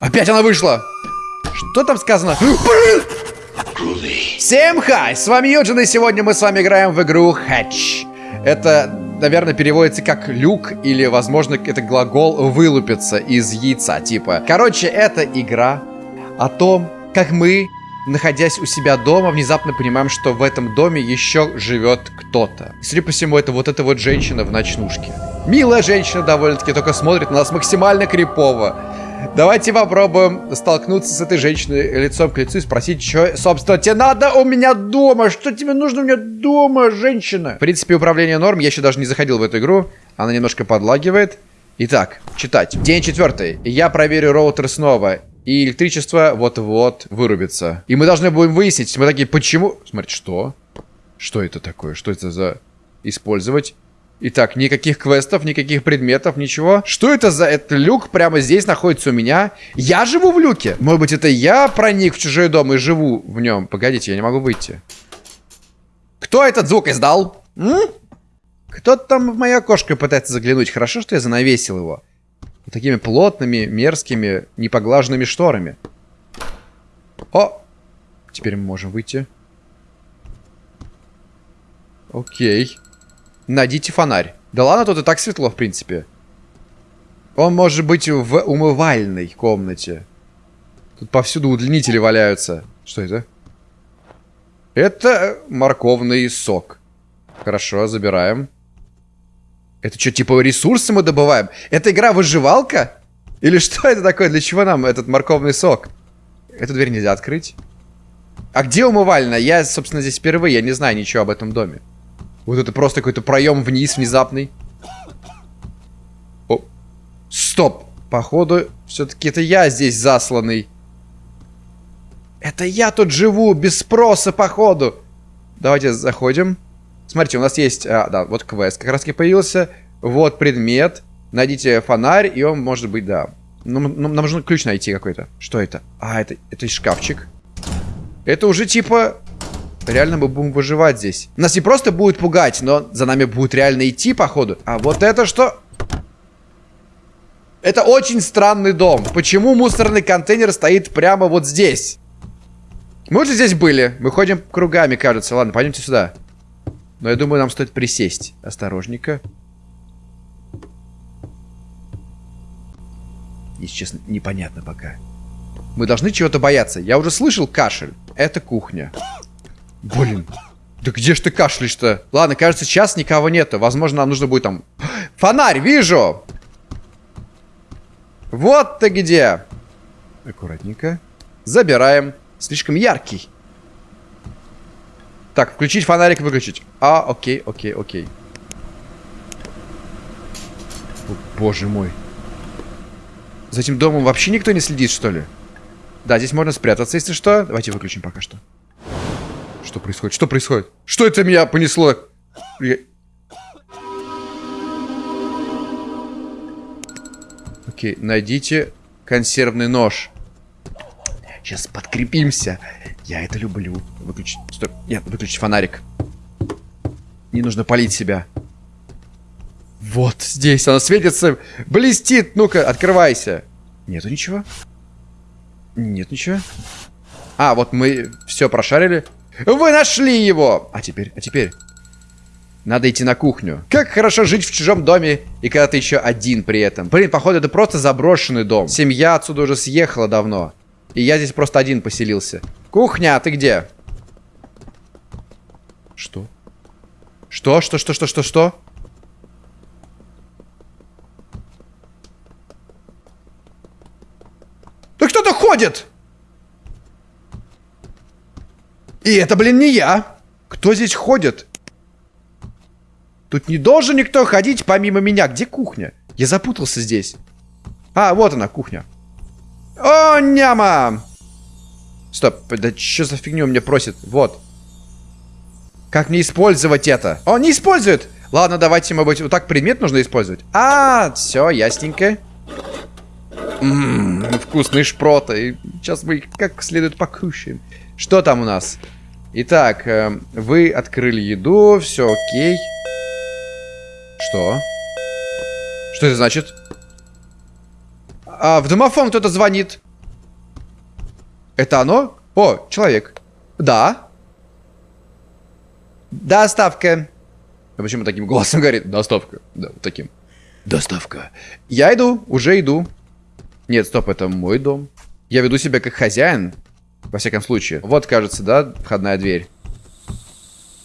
Опять она вышла! Что там сказано? Всем хай! С вами Юджин, и сегодня мы с вами играем в игру Hatch. Это, наверное, переводится как люк, или, возможно, это глагол вылупиться из яйца, типа. Короче, это игра о том, как мы, находясь у себя дома, внезапно понимаем, что в этом доме еще живет кто-то. Судя по всему, это вот эта вот женщина в ночнушке. Милая женщина довольно-таки, только смотрит на нас максимально крипово. Давайте попробуем столкнуться с этой женщиной лицом к лицу и спросить, что, собственно, тебе надо у меня дома? Что тебе нужно у меня дома, женщина? В принципе, управление норм. Я еще даже не заходил в эту игру. Она немножко подлагивает. Итак, читать. День четвертый. Я проверю роутер снова. И электричество вот-вот вырубится. И мы должны будем выяснить. Мы такие, почему... Смотрите, что? Что это такое? Что это за... Использовать? Итак, никаких квестов, никаких предметов, ничего. Что это за... Это люк прямо здесь находится у меня. Я живу в люке. Может быть, это я проник в чужой дом и живу в нем. Погодите, я не могу выйти. Кто этот звук издал? Кто-то там в мое окошко пытается заглянуть. Хорошо, что я занавесил его. Вот такими плотными, мерзкими, непоглаженными шторами. О! Теперь мы можем выйти. Окей. Найдите фонарь. Да ладно, тут и так светло, в принципе. Он может быть в умывальной комнате. Тут повсюду удлинители валяются. Что это? Это морковный сок. Хорошо, забираем. Это что, типа ресурсы мы добываем? Это игра выживалка? Или что это такое? Для чего нам этот морковный сок? Эту дверь нельзя открыть. А где умывальная? Я, собственно, здесь впервые. Я не знаю ничего об этом доме. Вот это просто какой-то проем вниз внезапный. О, стоп. Походу, все-таки это я здесь засланный. Это я тут живу, без спроса, походу. Давайте заходим. Смотрите, у нас есть... А, да, вот квест как раз таки появился. Вот предмет. Найдите фонарь, и он может быть, да. Ну, нам нужно ключ найти какой-то. Что это? А, это, это шкафчик. Это уже типа Реально мы будем выживать здесь. Нас не просто будет пугать, но за нами будет реально идти, походу. А вот это что? Это очень странный дом. Почему мусорный контейнер стоит прямо вот здесь? Мы уже здесь были. Мы ходим кругами, кажется. Ладно, пойдемте сюда. Но я думаю, нам стоит присесть. Осторожненько. Если честно, непонятно пока. Мы должны чего-то бояться. Я уже слышал кашель. Это кухня. Блин. Да где ж ты кашляешь-то? Ладно, кажется, сейчас никого нету. Возможно, нам нужно будет там... Фонарь, вижу! Вот ты где! Аккуратненько. Забираем. Слишком яркий. Так, включить фонарик, выключить. А, окей, окей, окей. О, боже мой. За этим домом вообще никто не следит, что ли? Да, здесь можно спрятаться, если что. Давайте выключим пока что. Что происходит? Что происходит? Что это меня понесло? Я... Окей, найдите консервный нож. Сейчас подкрепимся. Я это люблю. Выключить. Стой. Нет, выключить фонарик. Не нужно палить себя. Вот здесь она светится. Блестит. Ну-ка, открывайся. Нету ничего? Нет ничего. А, вот мы все прошарили. Вы нашли его! А теперь, а теперь... Надо идти на кухню. Как хорошо жить в чужом доме, и когда ты еще один при этом. Блин, походу, это просто заброшенный дом. Семья отсюда уже съехала давно. И я здесь просто один поселился. Кухня, а ты где? Что? Что? Что, что, что, что, что? Да кто-то ходит! И это, блин, не я. Кто здесь ходит? Тут не должен никто ходить помимо меня. Где кухня? Я запутался здесь. А, вот она, кухня. О, няма! Стоп, да что за фигню мне просит? Вот. Как мне использовать это? Он не использует! Ладно, давайте, мы быть, вот так предмет нужно использовать. А, все, ясненько. Ммм, вкусные шпроты. Сейчас мы их как следует покушаем. Что там у нас? Итак, э, вы открыли еду, все окей. Что? Что это значит? А, в домофон кто-то звонит. Это оно? О, человек. Да. Доставка. А почему таким голосом говорит? Доставка. Да, таким. Доставка. Я иду, уже иду. Нет, стоп, это мой дом. Я веду себя как хозяин, во всяком случае. Вот, кажется, да, входная дверь.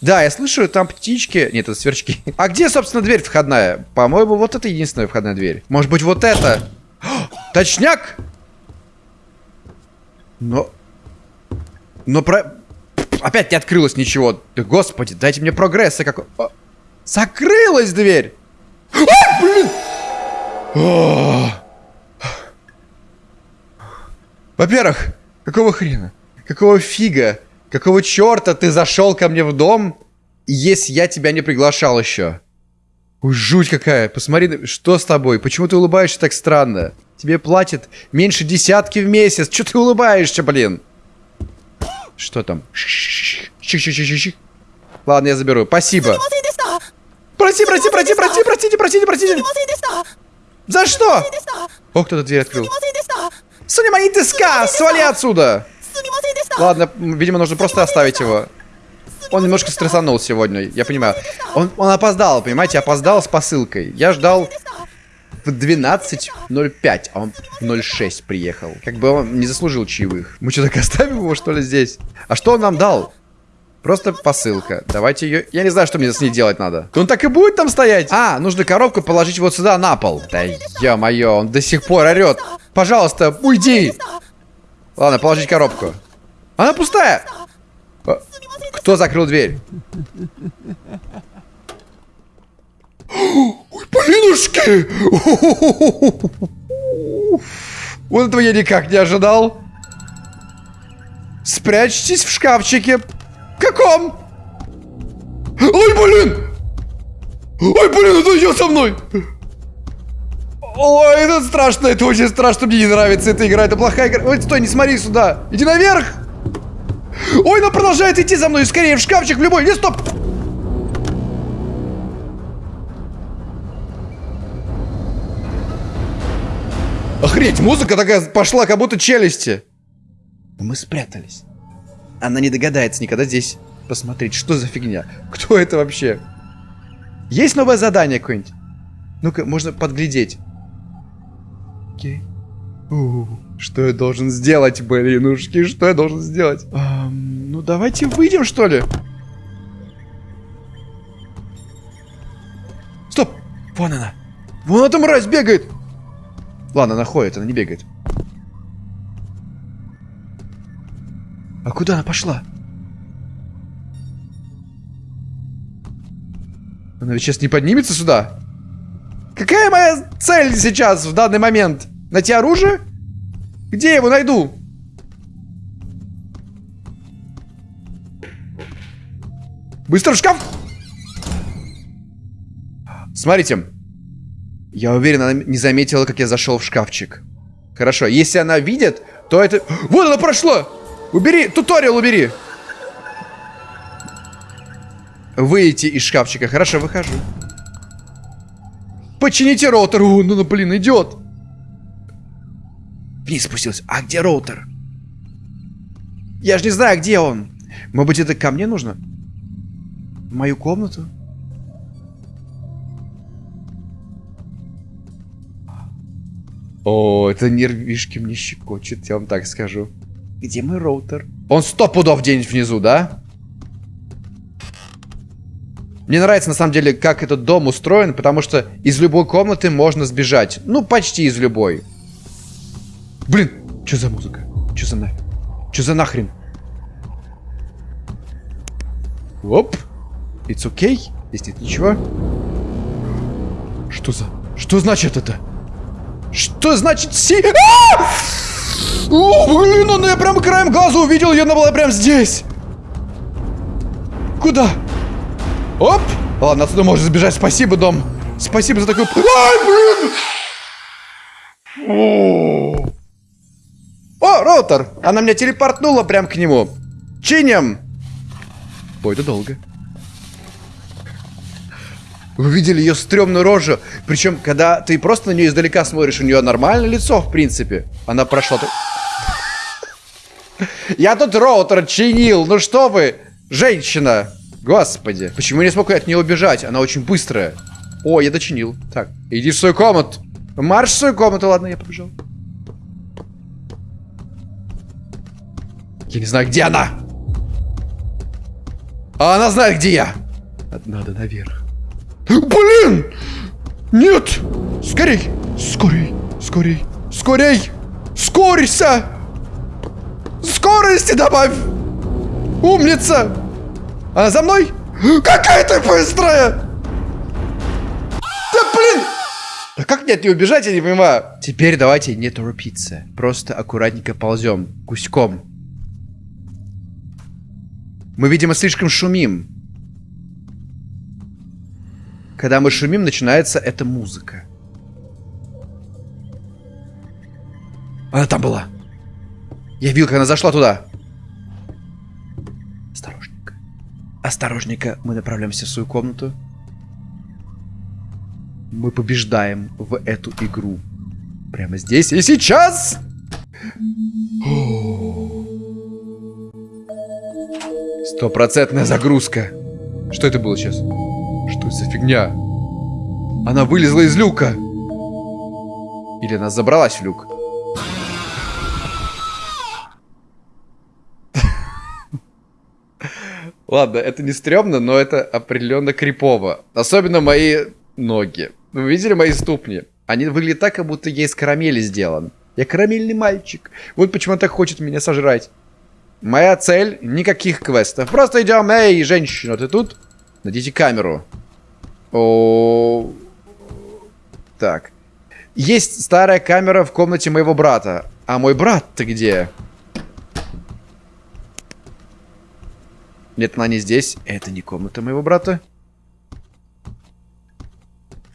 Да, я слышу, там птички. Нет, это сверчки. А где, собственно, дверь входная? По-моему, вот это единственная входная дверь. Может быть, вот это? Точняк! Но... Но про... Опять не открылось ничего. Господи, дайте мне прогресса какой... О, закрылась дверь! А, блин! Во-первых, какого хрена? Какого фига? Какого черта ты зашел ко мне в дом, если я тебя не приглашал еще? Ой, жуть какая. Посмотри, что с тобой? Почему ты улыбаешься так странно? Тебе платят меньше десятки в месяц. Че ты улыбаешься, блин? Что там? Ладно, я заберу. Спасибо. Прости, прости, прости, прости, простите, простите, простите. За что? О, кто-то дверь открыл. Сунимани ска! Свали отсюда! Ладно, видимо, нужно просто оставить его. Он немножко стрессанул сегодня, я понимаю. Он, он опоздал, понимаете, опоздал с посылкой. Я ждал в 12.05, а он в 0.6 приехал. Как бы он не заслужил чаевых. Мы что, так оставим его, что ли, здесь? А что он нам дал? Просто посылка. Давайте ее... Я не знаю, что мне с ней делать надо. Он так и будет там стоять? А, нужно коробку положить вот сюда, на пол. Да ё-моё, он до сих пор орет. Пожалуйста, уйди. Ладно, положить коробку. Она пустая. Кто закрыл дверь? Ой, блинушки! Вот этого я никак не ожидал. Спрячьтесь в шкафчике. Каком? Ой, блин! Ой, блин, это идет со мной! Ой, это страшно, это очень страшно, мне не нравится эта игра, это плохая игра. Ой, стой, не смотри сюда. Иди наверх! Ой, она продолжает идти за мной, скорее в шкафчик, в любой. Не, стоп! Охренеть, музыка такая пошла, как будто челюсти. Мы спрятались. Она не догадается никогда здесь посмотреть, что за фигня. Кто это вообще? Есть новое задание какое-нибудь? Ну-ка, можно подглядеть. Окей. Что я должен сделать, блинушки? Что я должен сделать? Эм, ну, давайте выйдем, что ли? Стоп! Вон она. Вон эта мразь бегает. Ладно, она ходит, она не бегает. А куда она пошла? Она ведь сейчас не поднимется сюда? Какая моя цель сейчас, в данный момент? Найти оружие? Где я его найду? Быстро в шкаф! Смотрите. Я уверен, она не заметила, как я зашел в шкафчик. Хорошо, если она видит, то это... Вот она прошла! Убери, туториал убери! Выйти из шкафчика. Хорошо, выхожу. Почините роутер. О, ну, ну, блин, идет. Вниз спустился. А где роутер? Я же не знаю, где он. Может быть, это ко мне нужно? В мою комнату? О, это нервишки мне щекочет, я вам так скажу. Где мой роутер? Он сто пудов где-нибудь внизу, да? Мне нравится, на самом деле, как этот дом устроен, потому что из любой комнаты можно сбежать. Ну, почти из любой. Блин, что за музыка? Что за нафиг? Что за нахрен? Оп. It's okay. Здесь нет ничего. Что за... Что значит это? Что значит си... А! О, блин, он я прям краем глаза увидел, и она была прям здесь. Куда? Оп! Ладно, отсюда можно сбежать. Спасибо, дом. Спасибо за такую... Ай, блин! О, роутер! Она меня телепортнула прям к нему. Чинем! Ой, это долго. Вы видели ее стрёмную рожу? Причем, когда ты просто на нее издалека смотришь, у нее нормальное лицо, в принципе. Она прошла... Я тут роутер чинил. Ну что вы, женщина. Господи. Почему я не смог от нее убежать? Она очень быстрая. О, я дочинил. Так, иди в свою комнату. Марш в свою комнату. Ладно, я побежал. Я не знаю, где она. А она знает, где я. Надо наверх. Блин! Нет! Скорей! Скорей! Скорей! Скорей! Скорься! Скорости добавь! Умница! Она за мной? Какая ты быстрая! Да блин! А как мне от нее убежать, я не понимаю. Теперь давайте не торопиться. Просто аккуратненько ползем. Гуськом. Мы, видимо, слишком шумим. Когда мы шумим, начинается эта музыка. Она там была. Я видел, как она зашла туда. Осторожненько. Осторожненько. Мы направляемся в свою комнату. Мы побеждаем в эту игру. Прямо здесь и сейчас! Стопроцентная загрузка. Что это было сейчас? Что это за фигня? Она вылезла из люка. Или она забралась в люк? Ладно, это не стрёмно, но это определенно крипово. Особенно мои ноги. Вы видели мои ступни? Они выглядят так, как будто я из карамели сделан. Я карамельный мальчик. Вот почему он так хочет меня сожрать. Моя цель — никаких квестов. Просто идем, эй, женщина, ты тут? Найдите камеру. О, Так. Есть старая камера в комнате моего брата. А мой брат-то где? Нет, она не здесь. Это не комната моего брата.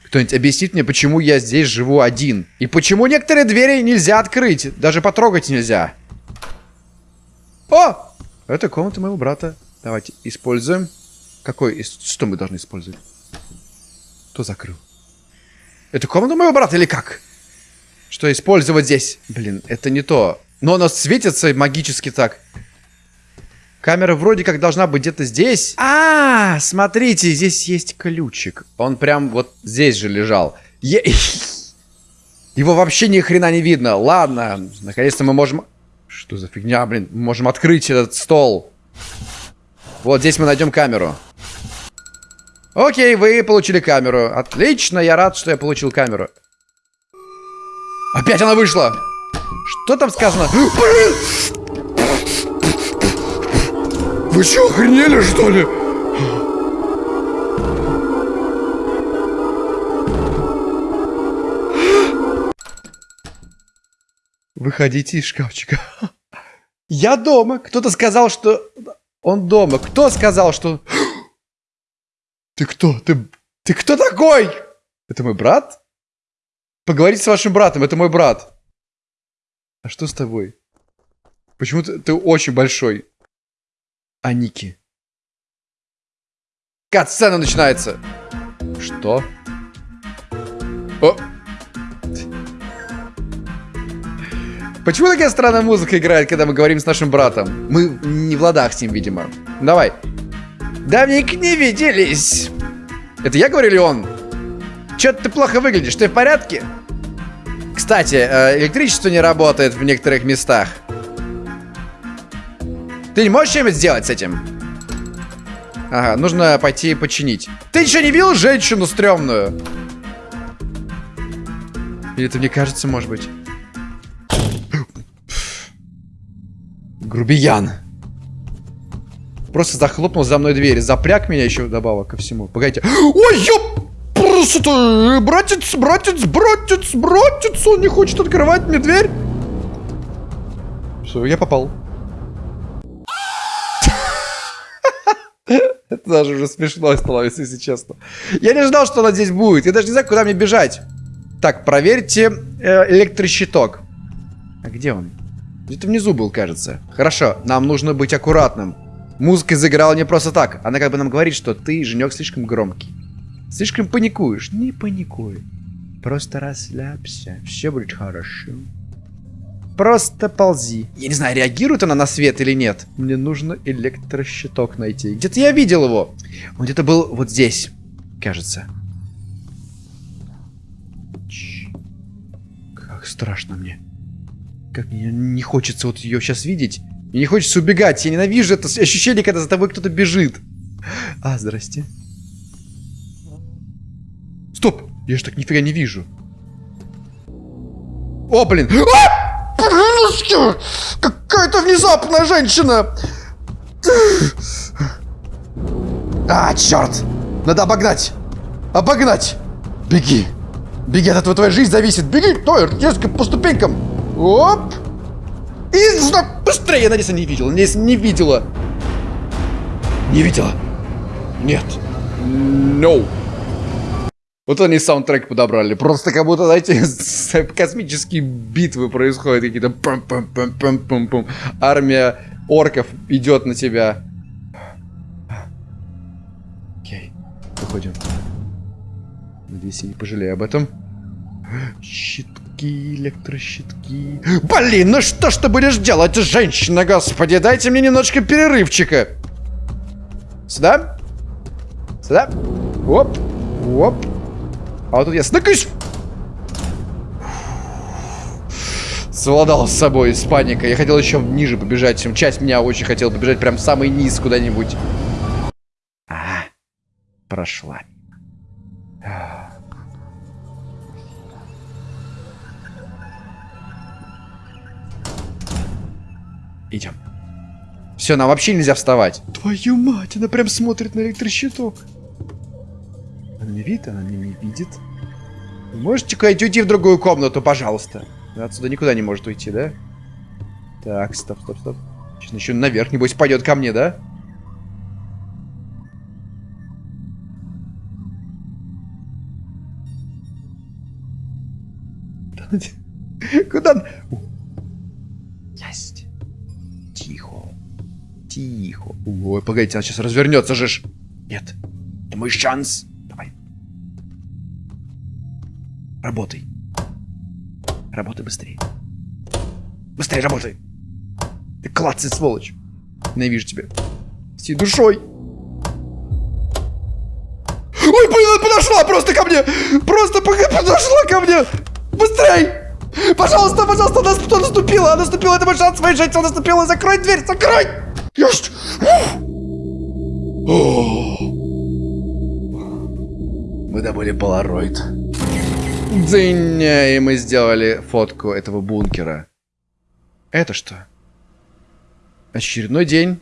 Кто-нибудь объяснит мне, почему я здесь живу один? И почему некоторые двери нельзя открыть? Даже потрогать нельзя. О! Это комната моего брата. Давайте используем. Какой? Что мы должны использовать? Кто закрыл? Это комната моего брата или как? Что использовать здесь? Блин, это не то. Но она светится магически так. Камера вроде как должна быть где-то здесь. А, -а, а, смотрите, здесь есть ключик. Он прям вот здесь же лежал. Е Его вообще ни хрена не видно. Ладно, наконец-то мы можем... Что за фигня, блин? Мы можем открыть этот стол. Вот здесь мы найдем камеру. Окей, вы получили камеру. Отлично, я рад, что я получил камеру. Опять она вышла. Что там сказано? Блин! Вы что, охренели, что ли? Выходите из шкафчика. Я дома. Кто-то сказал, что он дома. Кто сказал, что... Ты кто? Ты, ты кто такой? Это мой брат? Поговорите с вашим братом, это мой брат. А что с тобой? Почему ты, ты очень большой? Аники. Кат-сцена начинается. Что? О! Почему такая странная музыка играет, когда мы говорим с нашим братом? Мы не в ладах с ним, видимо. Давай. Давненько не виделись. Это я говорю или он? Чё-то ты плохо выглядишь, ты в порядке? Кстати, э, электричество не работает в некоторых местах. Ты не можешь что-нибудь сделать с этим? Ага, нужно пойти починить. Ты еще не видел женщину стрёмную? Или это мне кажется, может быть? Грубиян. Просто захлопнул за мной дверь. Запряг меня еще добавок ко всему. Погодите. Ой, ёп! Просто, братец, братец, братец, братец, он не хочет открывать мне дверь. Все, я попал. Это даже уже смешно становится, если честно. Я не ждал, что она здесь будет. Я даже не знаю, куда мне бежать. Так, проверьте э, электрощиток. А где он? Где-то внизу был, кажется. Хорошо, нам нужно быть аккуратным. Музыка заиграла не просто так. Она как бы нам говорит, что ты, Женек, слишком громкий. Слишком паникуешь. Не паникуй. Просто расслабься. Все будет хорошо. Просто ползи. Я не знаю, реагирует она на свет или нет. Мне нужно электрощиток найти. Где-то я видел его. Он где-то был вот здесь, кажется. Ч как страшно мне. Как мне не хочется вот ее сейчас видеть. Мне не хочется убегать. Я ненавижу это ощущение, когда за тобой кто-то бежит. А, здрасте. Стоп! Я же так нифига не вижу. О, блин! А! Какая-то внезапная женщина! А, черт! Надо обогнать! Обогнать! Беги! Беги, от этого твоя жизнь зависит! Беги! Той, резко по ступенькам! Оп! И быстрее! Я надеюсь, она не видела. Надеюсь, не видела. Не видела. Нет. No. Вот они саундтрек подобрали. Просто как будто, знаете, космические битвы происходят. Какие-то пам-пам-пам-пам-пам-пам. Армия орков идет на тебя. Окей, выходим. Надеюсь, я не пожалею об этом. Щитки, электрощитки. Блин, ну что ж ты будешь делать, женщина, господи? Дайте мне немножко перерывчика. Сюда. Сюда. Оп. Оп. А вот тут я сныкаюсь. Совладал с собой с паникой. Я хотел еще ниже побежать, чем часть меня очень хотела побежать прям в самый низ куда-нибудь. А, прошла. Идем. Все, нам вообще нельзя вставать. Твою мать, она прям смотрит на электрощиток. Она не видит, она меня не видит. можете куда-нибудь уйти в другую комнату, пожалуйста? Она отсюда никуда не может уйти, да? Так, стоп, стоп, стоп. Сейчас еще наверх, небось, пойдет ко мне, да? Куда? Есть. Тихо. Ой, погодите, она сейчас развернется же. Нет. Это мой шанс. Работай. Работай быстрее. Быстрее работай. Ты клацай, сволочь. Ненавижу тебя. Всей душой. Ой, блин, подошла просто ко мне. Просто подошла ко мне. Быстрей. Пожалуйста, пожалуйста, она, наступила, она наступила, это мой шанс жизни, она наступила, закрой дверь, закрой! Есть! Мы добыли полароид. Дзынь, и мы сделали фотку этого бункера. Это что? Очередной день.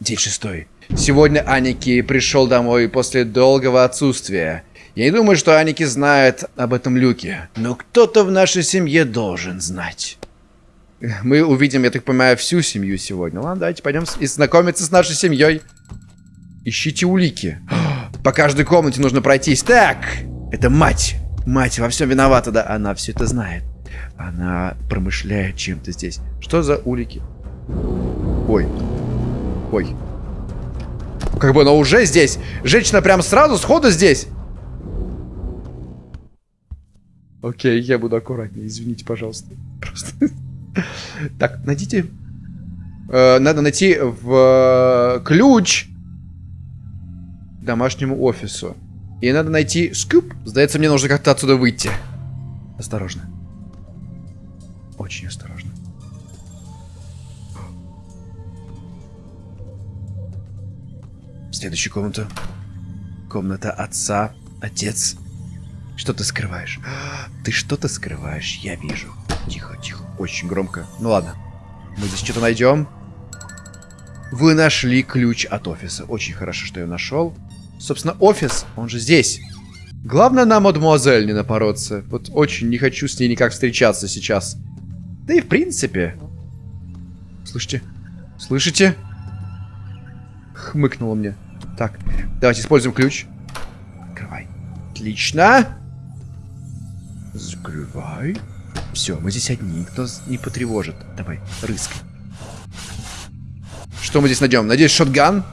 День шестой. Сегодня Аники пришел домой после долгого отсутствия. Я не думаю, что Аники знает об этом люке. Но кто-то в нашей семье должен знать. Мы увидим, я так понимаю, всю семью сегодня. Ладно, давайте пойдем и знакомиться с нашей семьей. Ищите улики. По каждой комнате нужно пройтись. Так, это мать. Мать во всем виновата, да. Она все это знает. Она промышляет чем-то здесь. Что за улики? Ой. Ой. Как бы она уже здесь. Женщина прям сразу, сходу здесь. Окей, я буду аккуратнее. Извините, пожалуйста. Просто. Так, найдите. Э, надо найти в э, ключ домашнему офису. И надо найти скуп. Сдается, мне нужно как-то отсюда выйти. Осторожно. Очень осторожно. Следующую комнату. Комната отца. Отец. Что ты скрываешь? Ты что-то скрываешь, я вижу. Тихо, тихо. Очень громко. Ну ладно. Мы здесь что-то найдем. Вы нашли ключ от офиса. Очень хорошо, что я нашел. Собственно, офис, он же здесь. Главное на мадемуазель не напороться. Вот очень не хочу с ней никак встречаться сейчас. Да и в принципе. Слышите? Слышите? Хмыкнуло мне. Так, давайте используем ключ. Открывай. Отлично. Закрывай. Все, мы здесь одни, никто не потревожит. Давай, рыскай. Что мы здесь найдем? Надеюсь, шотган?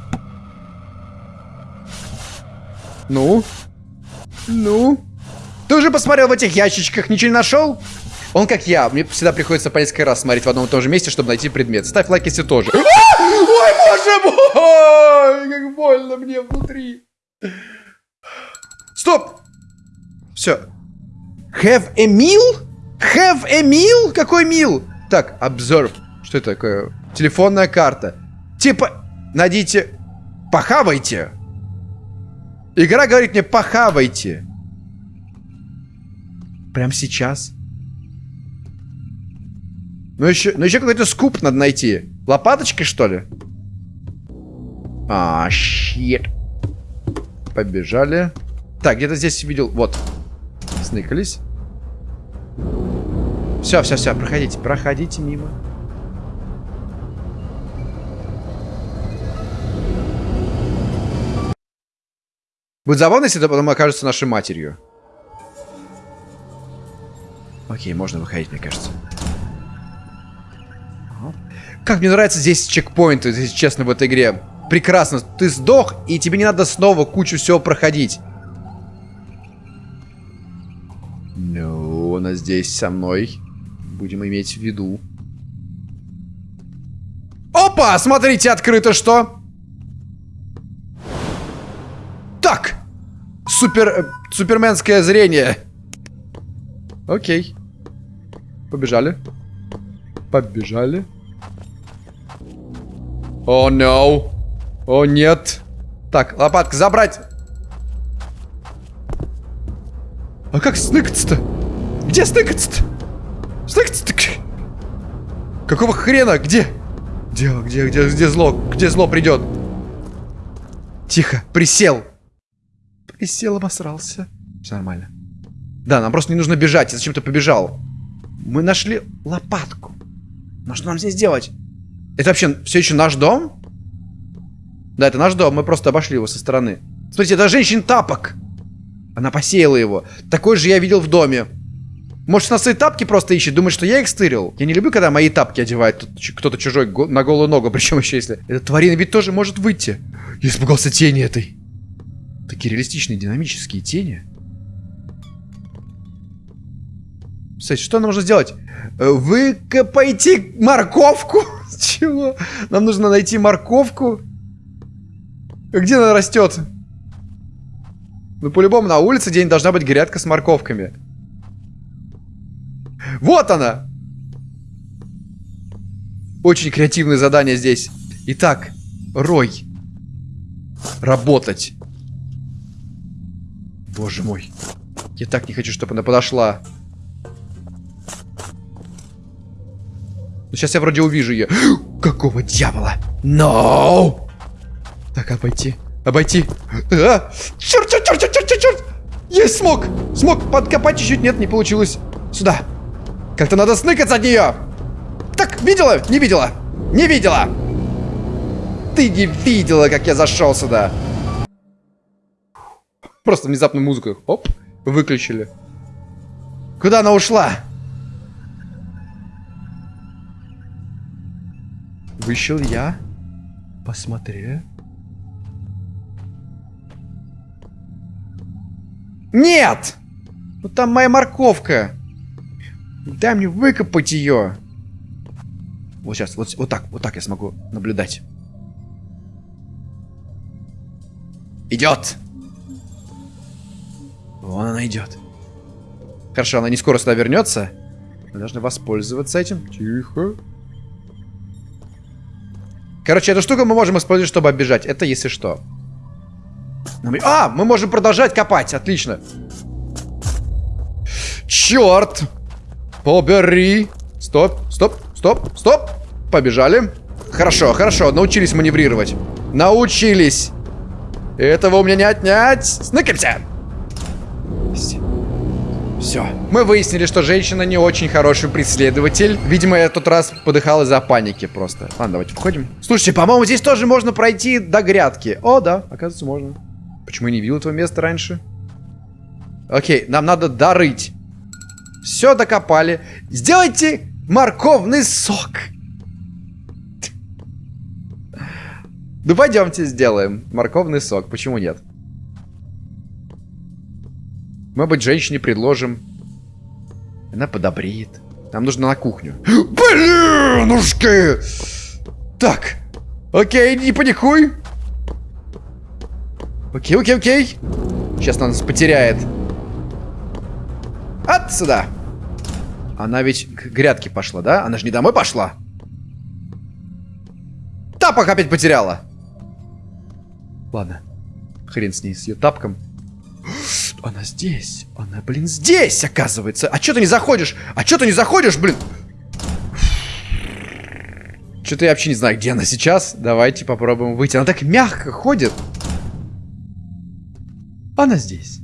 Ну? Ну? Ты уже посмотрел в этих ящичках, ничего не нашел? Он как я. Мне всегда приходится по несколько раз смотреть в одном и том же месте, чтобы найти предмет. Ставь лайк, если тоже. Ой, боже мой! Как больно мне внутри. Стоп! Все. Have a meal? Have a meal? Какой мил? Так, observe. Что это такое? Телефонная карта. Типа, найдите... Похавайте. Игра говорит мне, похавайте. Прям сейчас. Ну еще, ну еще какой-то скуп надо найти. Лопаточкой, что ли? А, щит. Побежали. Так, где-то здесь видел... Вот. Сныкались. Все, все, все, проходите, проходите мимо. Будет забавно, если это потом окажется нашей матерью. Окей, можно выходить, мне кажется. Как мне нравится здесь чекпоинты, если честно, в этой игре. Прекрасно. Ты сдох, и тебе не надо снова кучу всего проходить. Ну, она здесь со мной. Будем иметь в виду. Опа! Смотрите, открыто что? Так! Супер... Э, суперменское зрение. Окей. Побежали. Побежали. О, oh, no. О, oh, нет. Так, лопатка забрать. А как сныкаться-то? Где сныкаться-то? Сныкаться-то? Какого хрена? Где? Где, где, где, где зло? Где зло придет? Тихо, присел. Присел, обосрался. Все нормально. Да, нам просто не нужно бежать. Я зачем-то побежал. Мы нашли лопатку. Но что нам здесь делать? Это вообще все еще наш дом? Да, это наш дом. Мы просто обошли его со стороны. Смотрите, это женщин тапок. Она посеяла его. Такой же я видел в доме. Может, на свои тапки просто ищет, думает, что я их стырил. Я не люблю, когда мои тапки одевает кто-то чужой на голую ногу, причем еще если... Эта тварина ведь тоже может выйти. Я испугался тени этой. Такие реалистичные, динамические тени. Кстати, что нам нужно сделать? Э, выкопайте морковку. Чего? Нам нужно найти морковку. Где она растет? Ну, по-любому, на улице день должна быть грядка с морковками. Вот она! Очень креативное задание здесь. Итак, Рой. Работать. Боже мой. Я так не хочу, чтобы она подошла. Ну, сейчас я вроде увижу ее. Какого дьявола? No! Так, обойти. Обойти. А! Черт, черт, черт, черт, черт, черт! Есть, смог! Смог подкопать чуть-чуть. Нет, не получилось. Сюда. Как-то надо сныкаться от нее. Так, видела? Не видела. Не видела. Ты не видела, как я зашел сюда. Просто внезапно музыку. Оп, выключили. Куда она ушла? Вышел я. Посмотри. Нет! Ну там моя морковка. Дай мне выкопать ее. Вот сейчас, вот, вот так, вот так я смогу наблюдать. Идет. Вон она идет. Хорошо, она не скоро сюда вернется. Мы должны воспользоваться этим. Тихо. Короче, эту штуку мы можем использовать, чтобы оббежать. Это если что. А, мы можем продолжать копать. Отлично. Черт. Побери. Стоп, стоп, стоп, стоп. Побежали. Хорошо, хорошо. Научились маневрировать. Научились. Этого у меня не отнять. Сныкаемся. Все. Мы выяснили, что женщина не очень хороший преследователь. Видимо, я тот раз подыхал из-за паники просто. Ладно, давайте входим. Слушайте, по-моему, здесь тоже можно пройти до грядки. О, да, оказывается, можно. Почему я не видел этого места раньше? Окей, нам надо дорыть. Все докопали. Сделайте морковный сок. Ну, пойдемте сделаем морковный сок. Почему нет? Мы быть женщине предложим. Она подобреет. Нам нужно на кухню. Блинушки! Так. Окей, не паникуй. Окей, окей, окей. Сейчас она нас потеряет. Отсюда. Она ведь к грядке пошла, да? Она же не домой пошла. Тапок опять потеряла. Ладно. Хрен с ней, с ее тапком. Она здесь. Она, блин, здесь, оказывается. А чё ты не заходишь? А чё ты не заходишь, блин? Что-то я вообще не знаю, где она сейчас. Давайте попробуем выйти. Она так мягко ходит. Она здесь.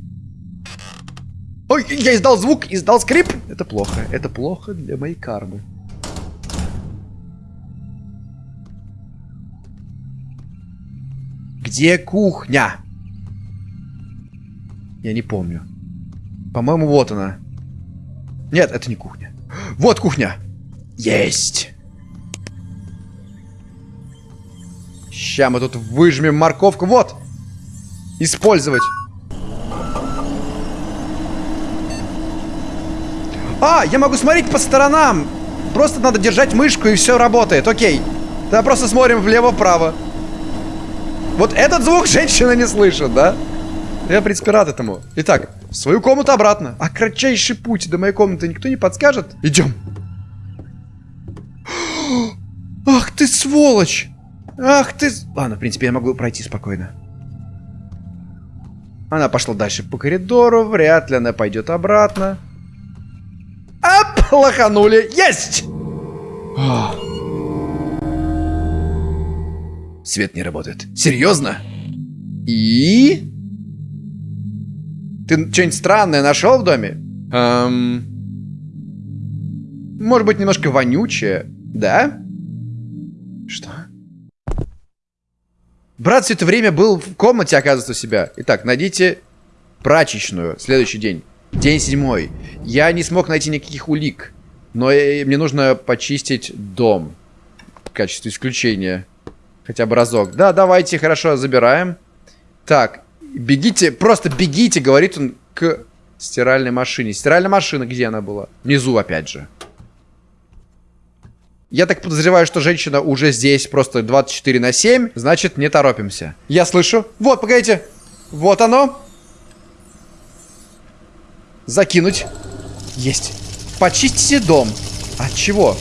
Ой, я издал звук, издал скрип. Это плохо. Это плохо для моей кармы. Где кухня? Я не помню. По-моему, вот она. Нет, это не кухня. Вот кухня. Есть. Сейчас мы тут выжмем морковку. Вот. Использовать. А, я могу смотреть по сторонам. Просто надо держать мышку и все работает. Окей. Тогда просто смотрим влево-вправо. Вот этот звук женщина не слышит, да? Я, в принципе, рад этому. Итак, в свою комнату обратно. А кратчайший путь до моей комнаты никто не подскажет? Идем. Ах ты сволочь! Ах ты... Ладно, в принципе, я могу пройти спокойно. Она пошла дальше по коридору. Вряд ли она пойдет обратно. Лоханули. Есть! Свет не работает. Серьезно? И... Ты что-нибудь странное нашел в доме? Эм... Может быть, немножко вонючее, да? Что? Брат все это время был в комнате, оказывается, у себя. Итак, найдите прачечную. Следующий день. День седьмой. Я не смог найти никаких улик. Но мне нужно почистить дом. В качестве исключения. Хотя бы разок. Да, давайте, хорошо, забираем. Так, Бегите, просто бегите, говорит он к стиральной машине. Стиральная машина, где она была? Внизу, опять же. Я так подозреваю, что женщина уже здесь просто 24 на 7. Значит, не торопимся. Я слышу. Вот, погодите. Вот оно. Закинуть. Есть. Почистите дом. От чего?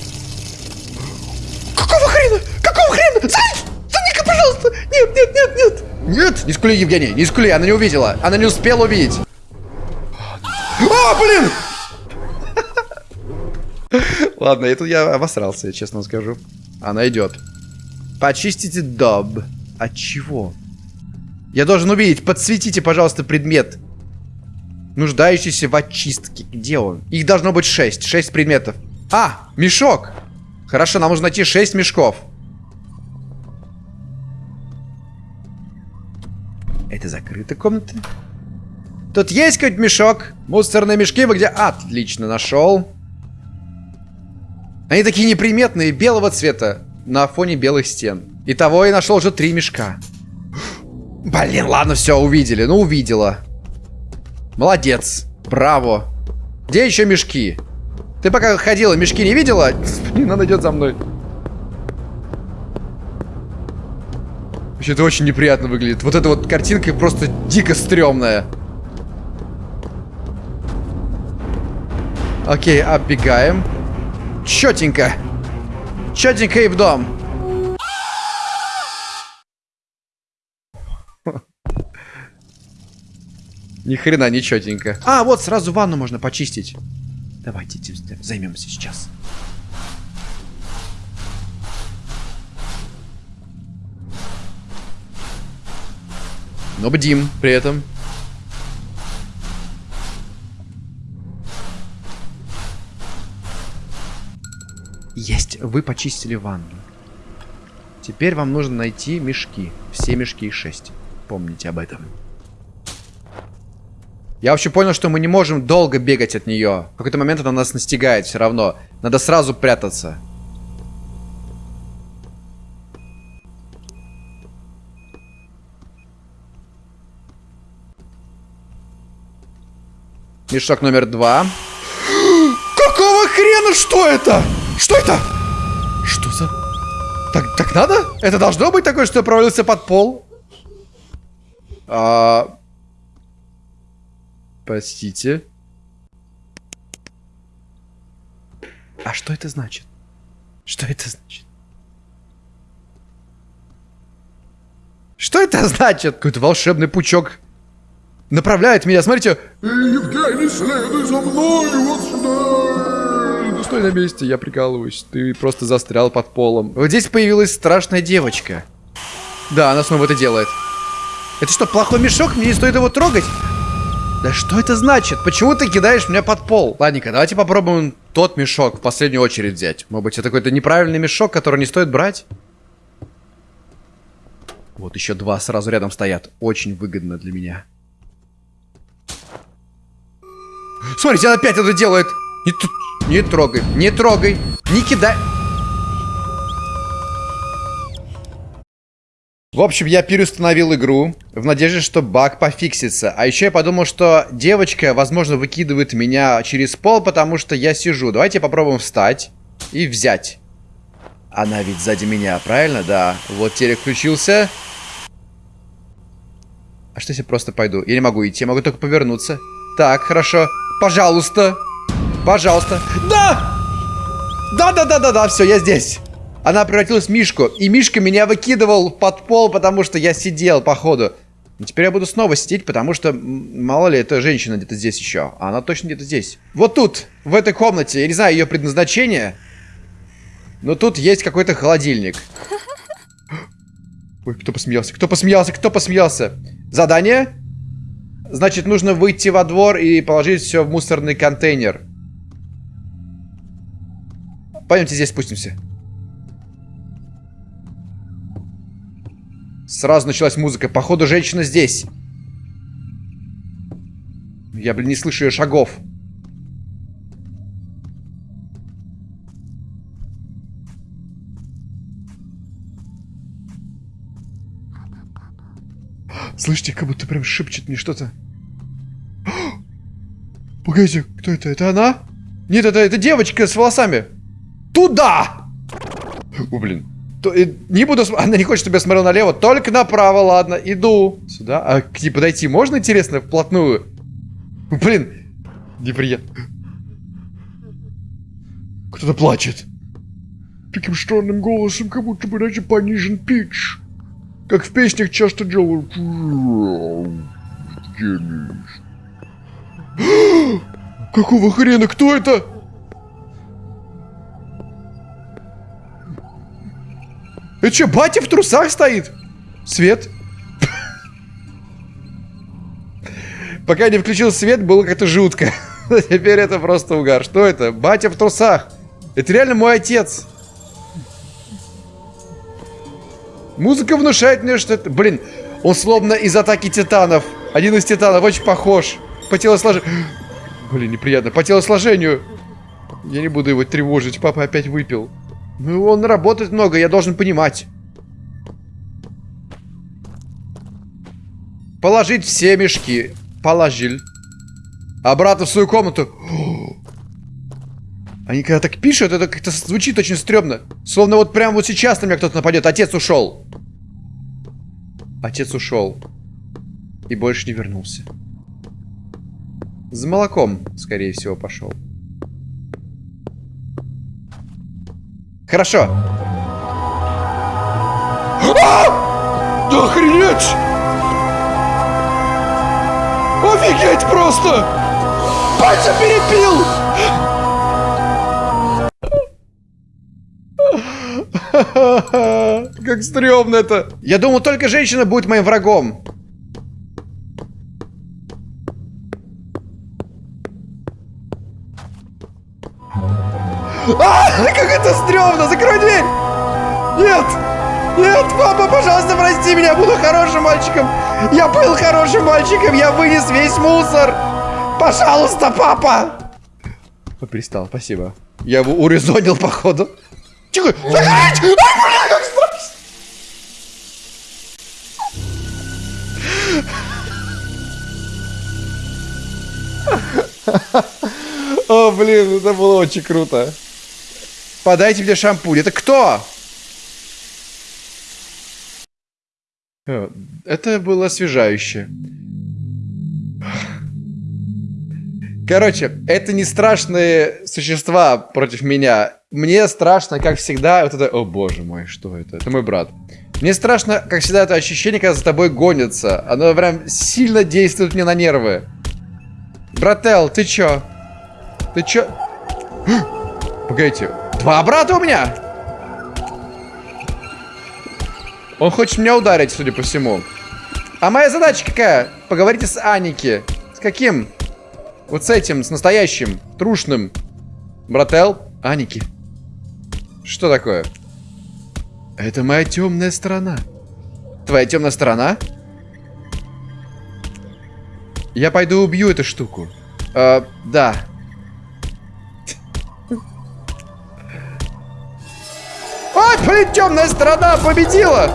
Какого хрена? Какого хрена? Заник, пожалуйста. Нет, нет, нет, нет. Нет! Не скули, Евгений, не скули, она не увидела. Она не успела увидеть. А, блин! Ладно, это я обосрался, честно скажу. Она идет. Почистите доб. От чего? Я должен увидеть. Подсветите, пожалуйста, предмет. Нуждающийся в очистке. Где он? Их должно быть 6. 6 предметов. А, мешок. Хорошо, нам нужно найти 6 мешков. Это закрытая комната. Тут есть какой-то мешок? Мусорные мешки вы где? Отлично, нашел. Они такие неприметные, белого цвета, на фоне белых стен. Итого я нашел уже три мешка. Блин, ладно, все, увидели. Ну, увидела. Молодец. Браво. Где еще мешки? Ты пока ходила, мешки не видела? Не, она идет за мной. Вообще, это очень неприятно выглядит. Вот эта вот картинка просто дико стрёмная. Окей, оббегаем. Чётенько. Чётенько и в дом. Ни хрена не чётенько. А, вот сразу ванну можно почистить. Давайте займемся сейчас. Но бдим при этом. Есть, вы почистили ванну. Теперь вам нужно найти мешки. Все мешки их 6. Помните об этом. Я вообще понял, что мы не можем долго бегать от нее. В какой-то момент она нас настигает все равно. Надо сразу прятаться. Мешок номер два. Какого хрена? Что это? Что это? Что за... Так, так надо? Это должно быть такое, что я провалился под пол? А... Простите. А что это значит? Что это значит? Что это значит? Какой-то волшебный пучок направляет меня. Смотрите. Евгений, следуй за мной, вот сюда. Ну, стой на месте, я прикалываюсь. Ты просто застрял под полом. Вот здесь появилась страшная девочка. Да, она снова это делает. Это что, плохой мешок? Мне не стоит его трогать? Да что это значит? Почему ты кидаешь меня под пол? Ладненько, давайте попробуем тот мешок в последнюю очередь взять. Может быть, это какой-то неправильный мешок, который не стоит брать? Вот еще два сразу рядом стоят. Очень выгодно для меня. Смотрите, она опять это делает. Не, не трогай, не трогай, не кидай. В общем, я переустановил игру в надежде, что баг пофиксится. А еще я подумал, что девочка, возможно, выкидывает меня через пол, потому что я сижу. Давайте попробуем встать и взять. Она ведь сзади меня, правильно? Да. Вот телек включился. А что если просто пойду? Я не могу идти, я могу только повернуться. Так, хорошо. Пожалуйста. Пожалуйста. Да! Да-да-да-да-да, все, я здесь. Она превратилась в Мишку. И Мишка меня выкидывал под пол, потому что я сидел, походу. Теперь я буду снова сидеть, потому что, мало ли, эта женщина где-то здесь еще. А она точно где-то здесь. Вот тут, в этой комнате. Я не знаю ее предназначение. Но тут есть какой-то холодильник. Ой, кто посмеялся? Кто посмеялся? Кто посмеялся? Задание? Значит, нужно выйти во двор и положить все в мусорный контейнер. Пойдемте здесь спустимся. Сразу началась музыка. Походу, женщина здесь. Я, блин, не слышу ее шагов. Слышите, как будто прям шепчет мне что-то. Погодите, кто это? Это она? Нет, это, это девочка с волосами. Туда! О, блин. Не буду... Она не хочет, чтобы я смотрел налево. Только направо, ладно. Иду. Сюда. А к ней подойти можно, интересно, вплотную? Блин. Неприятно. Кто-то плачет. Таким странным голосом, как будто бы, знаете, понижен пич. Как в песнях часто делают. Какого хрена? Кто это? Это что, батя в трусах стоит? Свет? Пока не включил свет, было как-то жутко. Теперь это просто угар. Что это? Батя в трусах. Это реально мой отец. Музыка внушает мне, что это... Блин, он словно из атаки титанов. Один из титанов, очень похож. По телосложению... Блин, неприятно. По телосложению. Я не буду его тревожить. Папа опять выпил. Ну, он работает много, я должен понимать. Положить все мешки. Положил. Обратно в свою комнату. Они когда так пишут, это как-то звучит очень стрёмно. Словно вот прямо вот сейчас на меня кто-то нападет. Отец ушел. Отец ушел. И больше не вернулся. За молоком, скорее всего, пошел. Хорошо. А! Да охренеть! Офигеть просто! Батя перепил! Как стрёмно это. Я думал, только женщина будет моим врагом. А, как это стрёмно! Закрой дверь! Нет! Нет, папа, пожалуйста, прости меня, буду хорошим мальчиком. Я был хорошим мальчиком, я вынес весь мусор. Пожалуйста, папа! Он перестал, спасибо. Я его урезонил, походу. Тихо! Закрыть! Ай, блин, как! О, блин, это было очень круто. Подайте мне шампунь. Это кто? Э, это было освежающе. Короче, это не страшные существа против меня. Мне страшно, как всегда, вот это... О, боже мой, что это? Это мой брат. Мне страшно, как всегда, это ощущение, когда за тобой гонится. Оно прям сильно действует мне на нервы. Брателл, ты чё? Ты чё? Погодите, два брата у меня? Он хочет меня ударить, судя по всему. А моя задача какая? Поговорите с Аники. С каким? Вот с этим, с настоящим, трушным. Брателл, Аники. Что такое? Это моя темная сторона. Твоя темная сторона? Я пойду убью эту штуку. Э, да. Блин, темная сторона победила!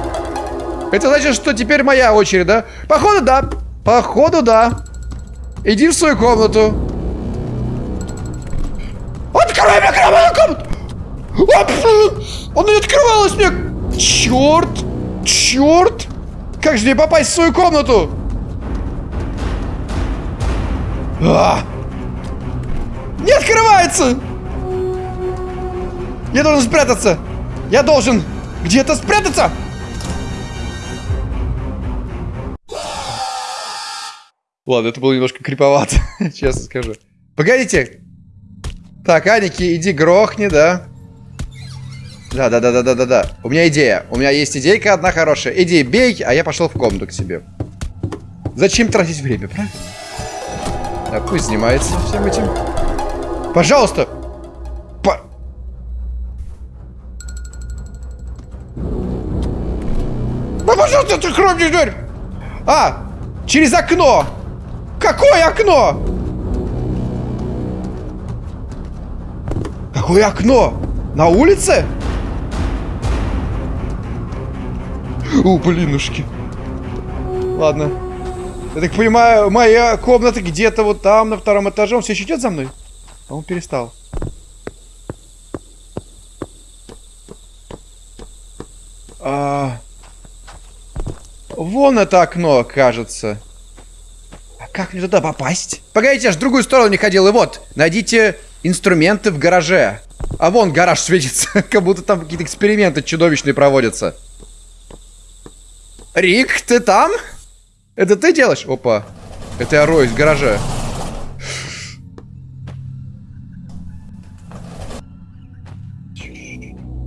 Это значит, что теперь моя очередь, да? Походу, да. Походу, да. Иди в свою комнату. Открой мне комнату! Он не открывалась мне! Черт! Черт! Как же мне попасть в свою комнату? А! Не открывается! Я должен спрятаться! Я должен где-то спрятаться! Ладно, это было немножко криповато, честно скажу. Погодите! Так, Аники, иди грохни, да? Да, да, да, да, да, да, да. У меня идея. У меня есть идейка одна хорошая. Иди, бей, а я пошел в комнату к себе. Зачем тратить время, правильно? Да, пусть занимается всем этим. Пожалуйста! А! Через окно! Какое окно? Какое окно? На улице? У, блинушки. Ладно. Я так понимаю, моя комната где-то вот там, на втором этаже. Он все еще идет за мной? А он перестал. А... Вон это окно, кажется. А как мне туда попасть? Погодите, аж в другую сторону не ходил. И вот, найдите инструменты в гараже. А вон гараж светится, как будто там какие-то эксперименты чудовищные проводятся. Рик, ты там? Это ты делаешь? Опа. Это я роюсь в гараже.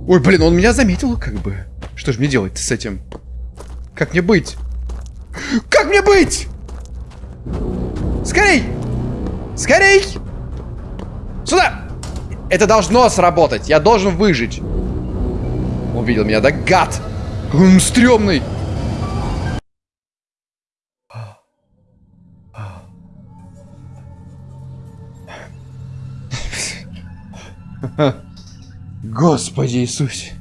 Ой, блин, он меня заметил как бы. Что же мне делать с этим? Как мне быть? Как мне быть? Скорей! Скорей! Сюда! Это должно сработать. Я должен выжить. Он видел меня, да гад! Он стрёмный! Господи Иисусе.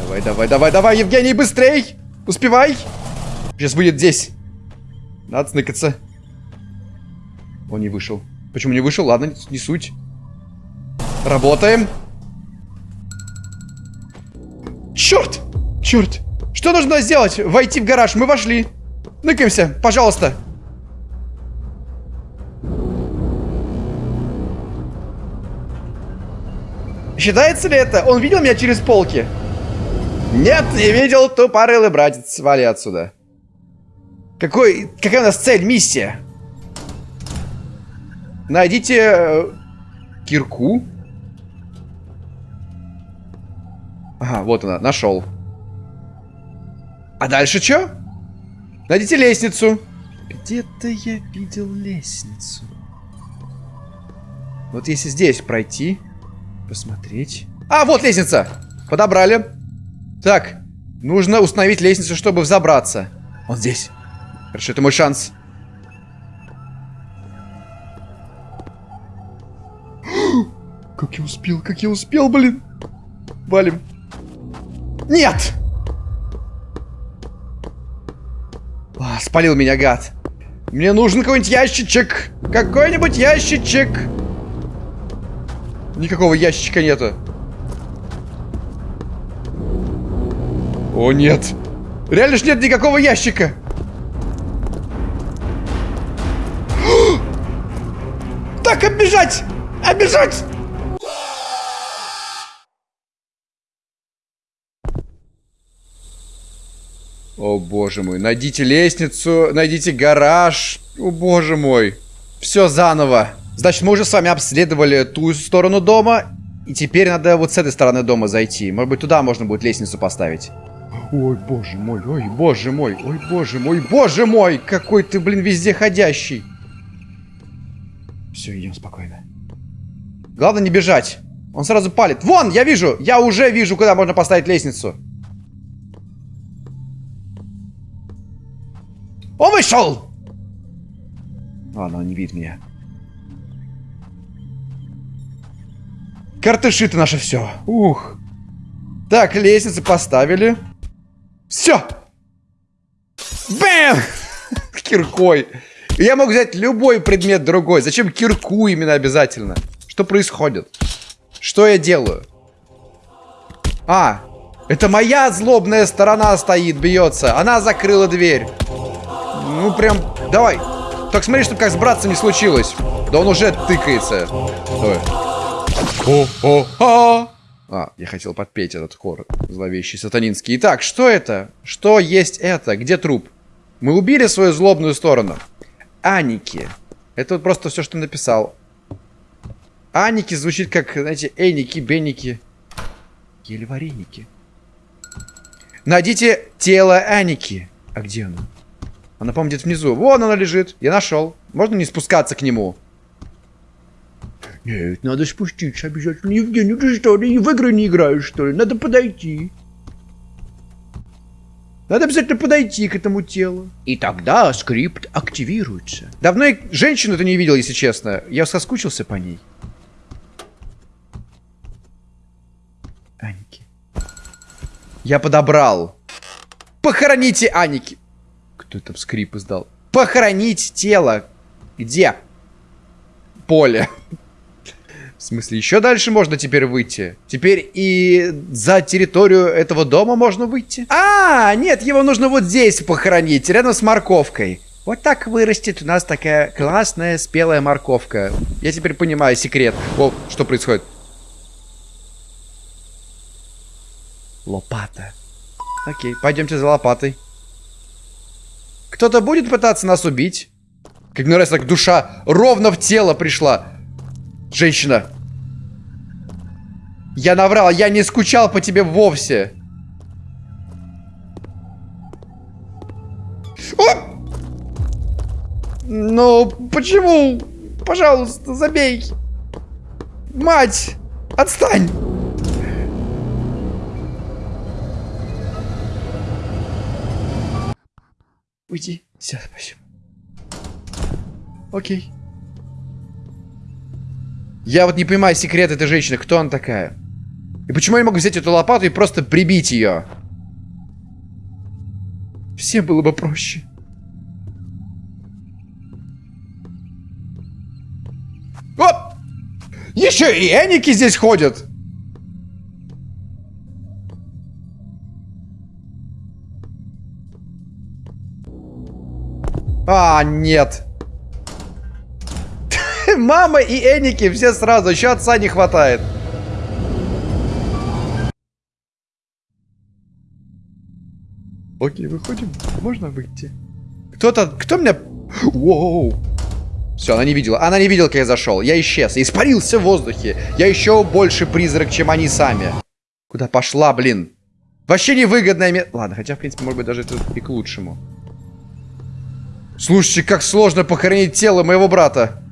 Давай, давай, давай, давай, Евгений, быстрей! Успевай! Сейчас будет здесь. Надо сныкаться. Он не вышел. Почему не вышел? Ладно, не суть. Работаем. Черт! Черт! Что нужно сделать? Войти в гараж. Мы вошли. Ныкаемся, пожалуйста. Считается ли это? Он видел меня через полки? Нет, не видел, тупорылый братец. Вали отсюда. Какой, какая у нас цель, миссия? Найдите э, кирку. Ага, вот она, нашел. А дальше что? Найдите лестницу. Где-то я видел лестницу. Вот если здесь пройти, посмотреть. А, вот лестница! Подобрали. Так, нужно установить лестницу, чтобы взобраться. Он здесь. Хорошо, это мой шанс. Как я успел, как я успел, блин. Валим. Нет! А, спалил меня, гад. Мне нужен какой-нибудь ящичек. Какой-нибудь ящичек. Никакого ящичка нету. О, нет. Реально ж нет никакого ящика. Так, оббежать! Оббежать! О, боже мой. Найдите лестницу, найдите гараж. О, боже мой. Все заново. Значит, мы уже с вами обследовали ту сторону дома. И теперь надо вот с этой стороны дома зайти. Может быть, туда можно будет лестницу поставить. Ой, боже мой, ой, боже мой, ой, боже мой, боже мой! Какой ты, блин, везде ходящий. Все, идем спокойно. Главное не бежать. Он сразу палит. Вон, я вижу, я уже вижу, куда можно поставить лестницу. Он вышел! Ладно, он не видит меня. Картыши ты наше все. Ух. Так, лестницы поставили. Все! Бэм! Киркой. Я мог взять любой предмет другой. Зачем кирку именно обязательно? Что происходит? Что я делаю? А, это моя злобная сторона стоит, бьется. Она закрыла дверь. Ну, прям, давай. Так смотри, чтобы как с братцем не случилось. Да он уже тыкается. Давай. О, о, а! Я хотел подпеть этот хор зловещий сатанинский. Итак, что это? Что есть это? Где труп? Мы убили свою злобную сторону. Аники. Это вот просто все, что написал. Аники звучит как, знаете, эники, беники. Еле вареники. Найдите тело Аники. А где оно? Она, по-моему, где-то внизу. Вон она лежит. Я нашел. Можно не спускаться к нему? Нет, надо спуститься обязательно. Евгений, ты что, ты в игры не играешь, что ли? Надо подойти. Надо обязательно подойти к этому телу. И тогда скрипт активируется. Давно я женщину-то не видел, если честно. Я соскучился по ней. Аники. Я подобрал. Похороните Аники. Кто там скрип издал? Похоронить тело. Где? Поле. В смысле, еще дальше можно теперь выйти? Теперь и за территорию этого дома можно выйти? А, нет, его нужно вот здесь похоронить, рядом с морковкой. Вот так вырастет у нас такая классная спелая морковка. Я теперь понимаю секрет. О, что происходит? Лопата. Окей, пойдемте за лопатой. Кто-то будет пытаться нас убить? Как мне нравится, так душа ровно в тело пришла. Женщина. Я наврал, я не скучал по тебе вовсе. О! Ну, почему? Пожалуйста, забей. Мать, отстань. Уйди. Все, спасибо. Окей. Я вот не понимаю секрет этой женщины. Кто она такая? И почему я не могу взять эту лопату и просто прибить ее? Всем было бы проще. Оп! Еще и Эники здесь ходят! А, нет. Мама и Эники все сразу, еще отца не хватает. Окей, выходим. Можно выйти. Кто-то... Кто меня... Воу. Все, она не видела. Она не видела, как я зашел. Я исчез. испарился в воздухе. Я еще больше призрак, чем они сами. Куда пошла, блин? Вообще невыгодная место. Ладно, хотя, в принципе, может быть, даже это и к лучшему. Слушайте, как сложно похоронить тело моего брата.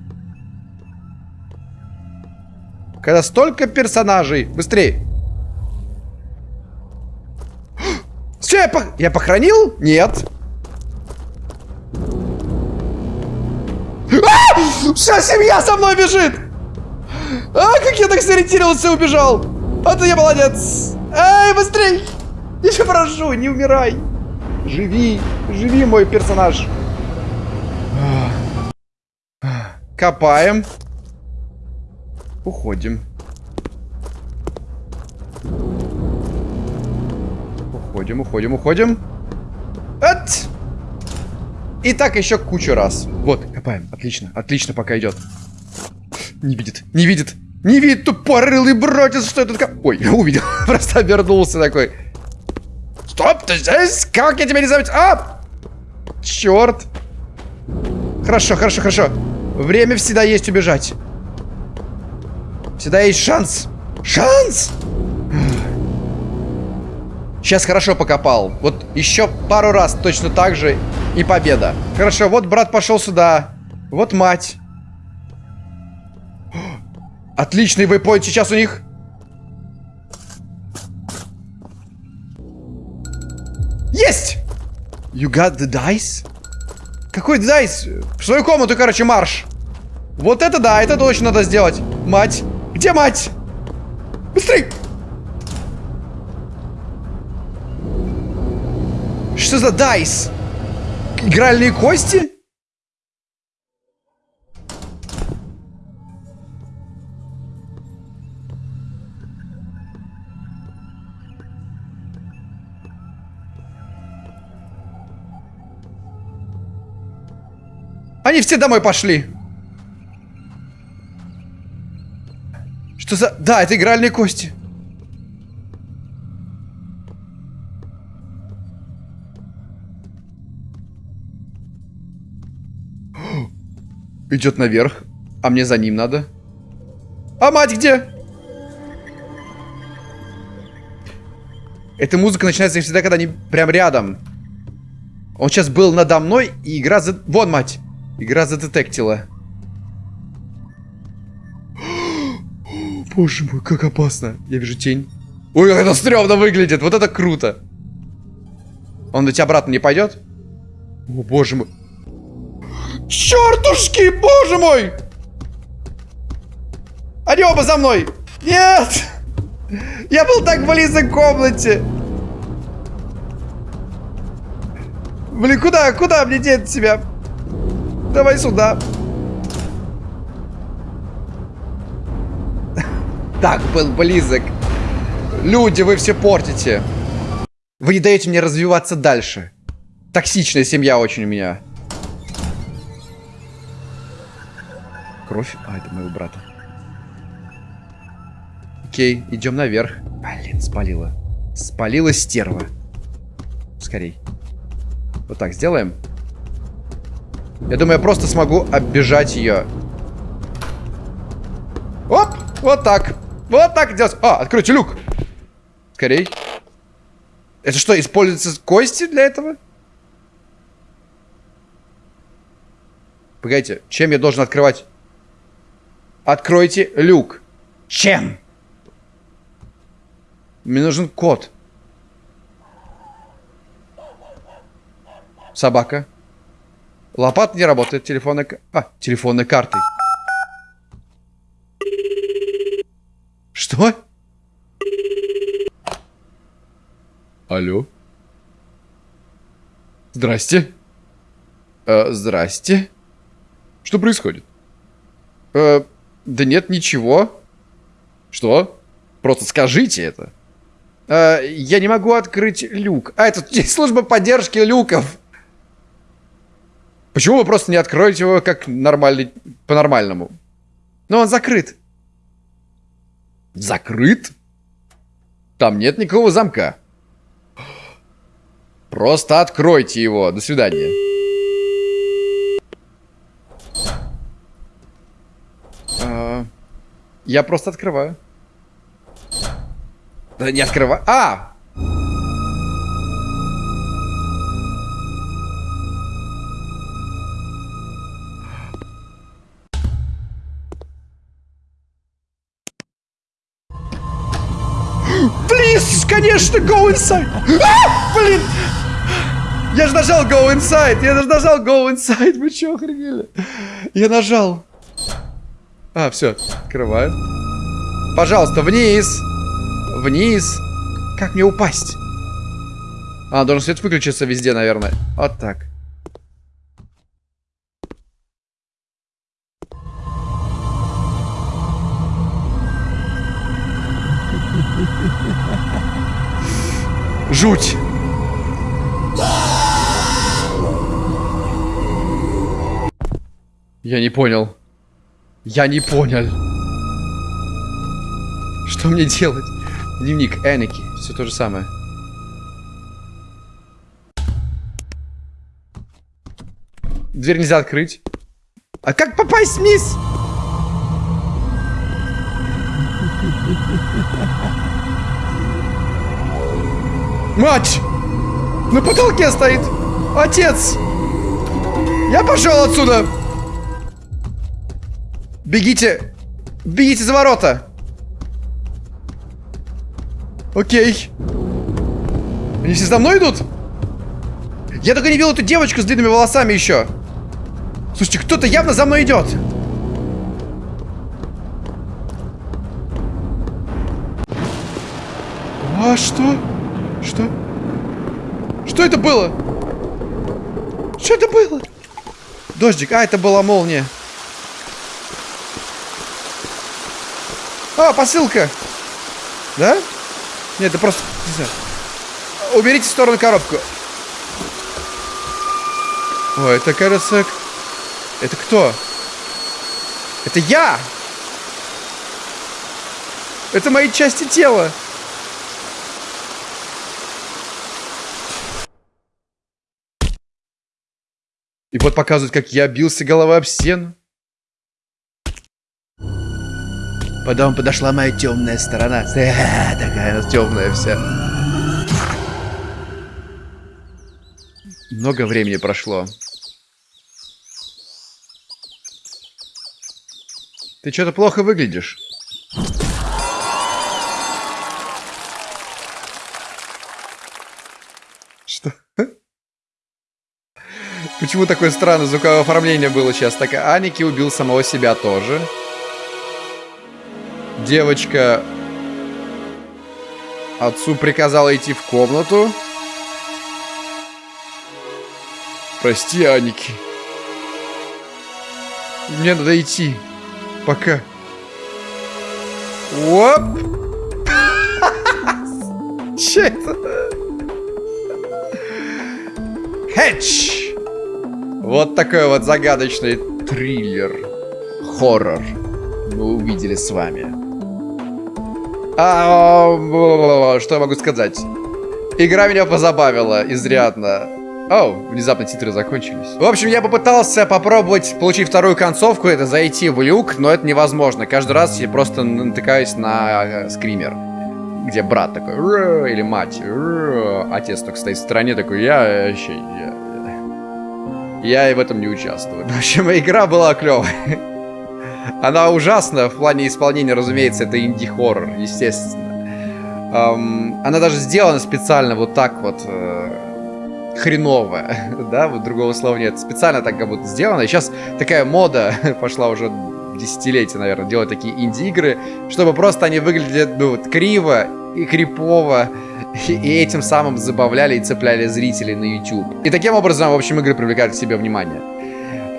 Когда столько персонажей. Быстрее. Все, я, пох... я похоронил? Нет. А! Вся семья со мной бежит! А, как я так сориентировался и убежал! А ты я молодец! Эй, быстрей! Я прошу, не умирай! Живи, живи, мой персонаж! Копаем. Уходим. Уходим, уходим, уходим. От! И так еще кучу раз. Вот, копаем. Отлично, отлично пока идет. Не видит, не видит. Не видит, тупорылый братец, что это такое? Ой, увидел. Просто обернулся такой. Стоп, ты здесь? Как я тебя не заметил? А! Черт. Хорошо, хорошо, хорошо. Время всегда есть убежать. Всегда есть шанс. Шанс! Сейчас хорошо покопал. Вот еще пару раз точно так же и победа. Хорошо, вот брат пошел сюда. Вот мать. Отличный вейпоинт сейчас у них. Есть! You got the dice? Какой dice? В свою комнату, короче, марш. Вот это да, это точно надо сделать. Мать. Где мать? Быстрей! Что за дайс? Игральные кости? Они все домой пошли. Что за... Да, это игральные кости. Идет наверх. А мне за ним надо. А мать где? Эта музыка начинается всегда, когда они прям рядом. Он сейчас был надо мной, и игра за... Вон, мать! Игра задетектила. Боже мой, как опасно. Я вижу тень. Ой, как это стрёмно выглядит. Вот это круто. Он ведь обратно не пойдет? О, боже мой. Чертушки, боже мой! Они оба за мной! Нет! Я был так близок к комнате! Блин, куда, куда мне деть себя? Давай сюда. Так был близок. Люди, вы все портите. Вы не даете мне развиваться дальше. Токсичная семья очень у меня. Кровь? А, это моего брата. Окей, идем наверх. Блин, спалила. Спалила стерва. Скорей. Вот так сделаем. Я думаю, я просто смогу оббежать ее. Оп! Вот так. Вот так делать. А, откройте люк. Скорей. Это что, используются кости для этого? Погодите, чем я должен открывать? Откройте люк. Чем? Мне нужен код. Собака. Лопата не работает. Телефонная... А, телефонной картой. Что? Алло? Здрасте. Э, здрасте. Что происходит? Э, да нет, ничего. Что? Просто скажите это. Э, я не могу открыть люк. А, это служба поддержки люков. Почему вы просто не откроете его как нормальный, по-нормальному? Но он закрыт. Закрыт? Там нет никакого замка. Просто откройте его. До свидания. Я просто открываю. Да не открываю. А! Please, конечно, go inside. А, блин! Я же нажал go inside. Я же нажал go inside. Вы что, охренели? Я нажал. А, все, открываю. Пожалуйста, вниз! Вниз! Как мне упасть? А, должен свет выключиться везде, наверное. Вот так. Жуть! Я не понял. Я не понял. Что мне делать? Дневник Эники. Все то же самое. Дверь нельзя открыть. А как попасть вниз? Мать! На потолке стоит! Отец! Я пошел отсюда! Бегите! Бегите за ворота! Окей. Они все за мной идут? Я только не видел эту девочку с длинными волосами еще. Слушайте, кто-то явно за мной идет. А что? Что? Что это было? Что это было? Дождик. А, это была молния. А, посылка. Да? Нет, это просто... Не знаю. Уберите в сторону коробку. О, это, кажется... Это кто? Это я! Это мои части тела. И вот показывают, как я бился головой об стену. Потом подошла моя темная сторона. Такая она темная вся. Много времени прошло. Ты что-то плохо выглядишь. Что? Почему такое странное звуковое оформление было сейчас? Так, Аники убил самого себя тоже. Девочка отцу приказала идти в комнату. Прости, Аники. Мне надо идти. Пока. Оп! Че это? Хэтч! Вот такой вот загадочный триллер. Хоррор. Мы увидели с вами. А, что я могу сказать? Игра меня позабавила изрядно. О, внезапно титры закончились. В общем, я попытался попробовать получить вторую концовку, это зайти в люк, но это невозможно. Каждый раз я просто натыкаюсь на э, скример. Где брат такой, или мать, отец только стоит в стороне такой, я вообще, я, я и в этом не участвую. В общем, игра была клевая. Она ужасна в плане исполнения, разумеется, это инди-хоррор, естественно. Um, она даже сделана специально вот так вот, э, хреново, да, вот другого слова нет. Специально так как будто сделано. И сейчас такая мода пошла уже десятилетия, наверное, делать такие инди-игры, чтобы просто они выглядели, ну, вот, криво и крипово, и этим самым забавляли и цепляли зрителей на YouTube. И таким образом, в общем, игры привлекают к себе внимание.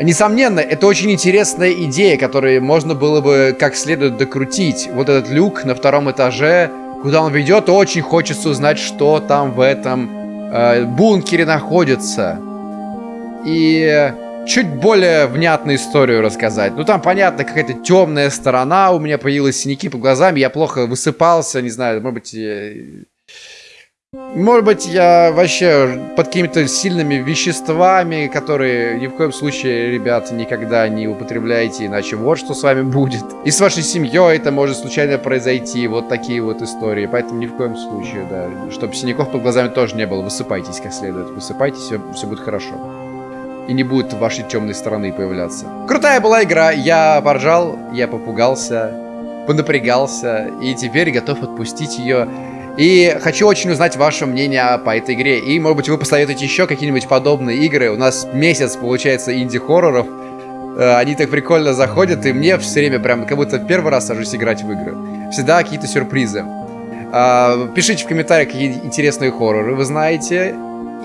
Несомненно, это очень интересная идея, которую можно было бы как следует докрутить. Вот этот люк на втором этаже, куда он ведет, очень хочется узнать, что там в этом э, бункере находится. И чуть более внятную историю рассказать. Ну, там, понятно, какая-то темная сторона, у меня появились синяки под глазами, я плохо высыпался, не знаю, может быть... Я может быть, я вообще под какими-то сильными веществами, которые ни в коем случае, ребята, никогда не употребляйте, иначе вот что с вами будет. И с вашей семьей это может случайно произойти, вот такие вот истории. Поэтому ни в коем случае, да, чтобы синяков под глазами тоже не было. Высыпайтесь как следует, высыпайтесь, все, все будет хорошо. И не будет вашей темной стороны появляться. Крутая была игра, я поржал, я попугался, понапрягался, и теперь готов отпустить ее и хочу очень узнать ваше мнение по этой игре. И, может быть, вы посоветуете еще какие-нибудь подобные игры. У нас месяц, получается, инди-хорроров. Э, они так прикольно заходят, и мне все время прям как будто первый раз сажусь играть в игры. Всегда какие-то сюрпризы. А, пишите в комментариях, какие интересные хорроры вы знаете.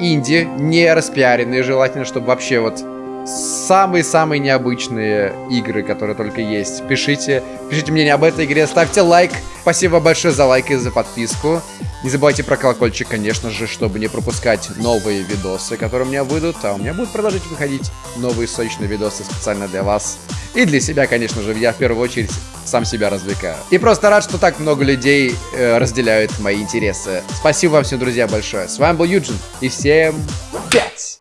Инди, не распиаренные, желательно, чтобы вообще вот самые-самые необычные игры, которые только есть. Пишите, пишите мнение об этой игре, ставьте лайк. Спасибо большое за лайк и за подписку. Не забывайте про колокольчик, конечно же, чтобы не пропускать новые видосы, которые у меня выйдут. А у меня будут продолжить выходить новые сочные видосы специально для вас. И для себя, конечно же, я в первую очередь сам себя развлекаю. И просто рад, что так много людей э, разделяют мои интересы. Спасибо вам всем, друзья, большое. С вами был Юджин. И всем пять!